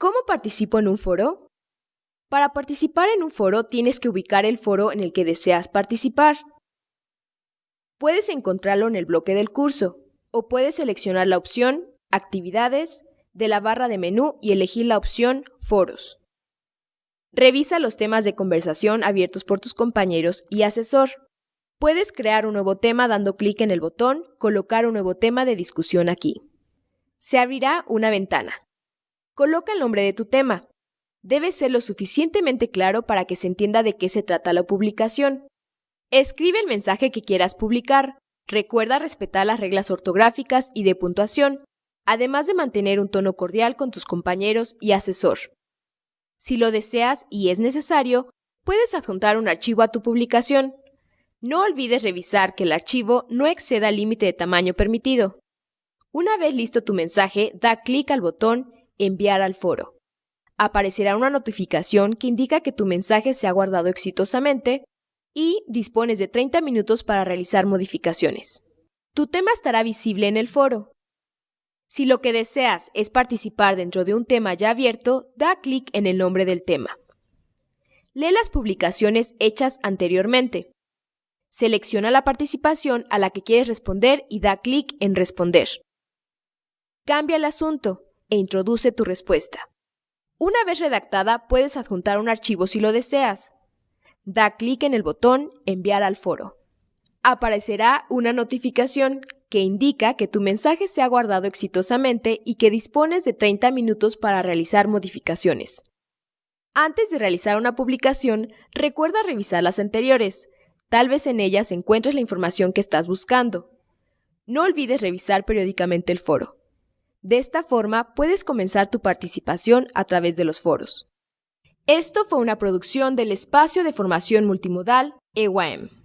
¿Cómo participo en un foro? Para participar en un foro tienes que ubicar el foro en el que deseas participar. Puedes encontrarlo en el bloque del curso o puedes seleccionar la opción Actividades de la barra de menú y elegir la opción Foros. Revisa los temas de conversación abiertos por tus compañeros y asesor. Puedes crear un nuevo tema dando clic en el botón Colocar un nuevo tema de discusión aquí. Se abrirá una ventana. Coloca el nombre de tu tema. Debe ser lo suficientemente claro para que se entienda de qué se trata la publicación. Escribe el mensaje que quieras publicar. Recuerda respetar las reglas ortográficas y de puntuación, además de mantener un tono cordial con tus compañeros y asesor. Si lo deseas y es necesario, puedes adjuntar un archivo a tu publicación. No olvides revisar que el archivo no exceda el límite de tamaño permitido. Una vez listo tu mensaje, da clic al botón Enviar al foro. Aparecerá una notificación que indica que tu mensaje se ha guardado exitosamente y dispones de 30 minutos para realizar modificaciones. Tu tema estará visible en el foro. Si lo que deseas es participar dentro de un tema ya abierto, da clic en el nombre del tema. Lee las publicaciones hechas anteriormente. Selecciona la participación a la que quieres responder y da clic en Responder. Cambia el asunto e introduce tu respuesta. Una vez redactada, puedes adjuntar un archivo si lo deseas. Da clic en el botón Enviar al foro. Aparecerá una notificación que indica que tu mensaje se ha guardado exitosamente y que dispones de 30 minutos para realizar modificaciones. Antes de realizar una publicación, recuerda revisar las anteriores. Tal vez en ellas encuentres la información que estás buscando. No olvides revisar periódicamente el foro. De esta forma puedes comenzar tu participación a través de los foros. Esto fue una producción del Espacio de Formación Multimodal EWAM.